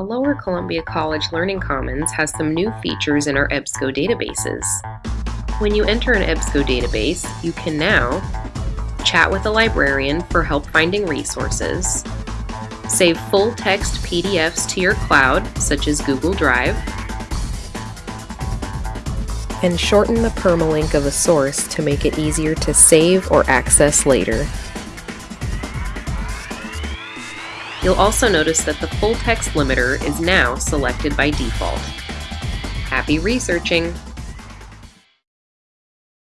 the Lower Columbia College Learning Commons has some new features in our EBSCO databases. When you enter an EBSCO database, you can now chat with a librarian for help finding resources, save full text PDFs to your cloud, such as Google Drive, and shorten the permalink of a source to make it easier to save or access later. You'll also notice that the full text limiter is now selected by default. Happy researching!